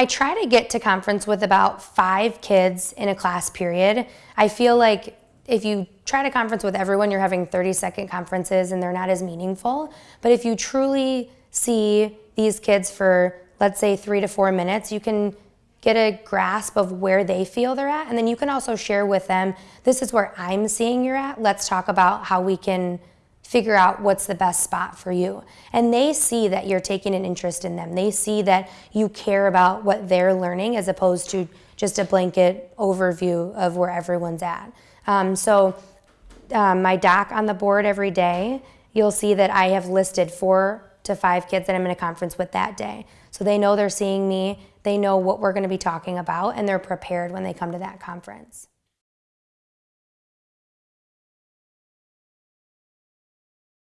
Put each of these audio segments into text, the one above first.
I try to get to conference with about five kids in a class period. I feel like if you try to conference with everyone, you're having 30 second conferences and they're not as meaningful. But if you truly see these kids for, let's say, three to four minutes, you can get a grasp of where they feel they're at. And then you can also share with them, this is where I'm seeing you're at. Let's talk about how we can figure out what's the best spot for you. And they see that you're taking an interest in them. They see that you care about what they're learning as opposed to just a blanket overview of where everyone's at. Um, so um, my doc on the board every day, you'll see that I have listed four to five kids that I'm in a conference with that day. So they know they're seeing me, they know what we're gonna be talking about, and they're prepared when they come to that conference.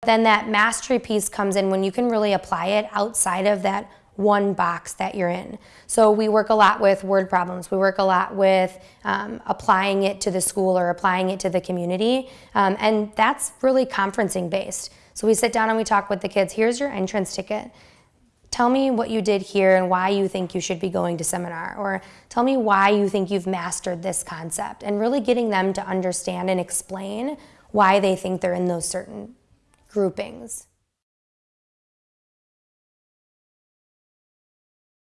Then that mastery piece comes in when you can really apply it outside of that one box that you're in. So we work a lot with word problems. We work a lot with um, applying it to the school or applying it to the community. Um, and that's really conferencing based. So we sit down and we talk with the kids. Here's your entrance ticket. Tell me what you did here and why you think you should be going to seminar. Or tell me why you think you've mastered this concept. And really getting them to understand and explain why they think they're in those certain groupings.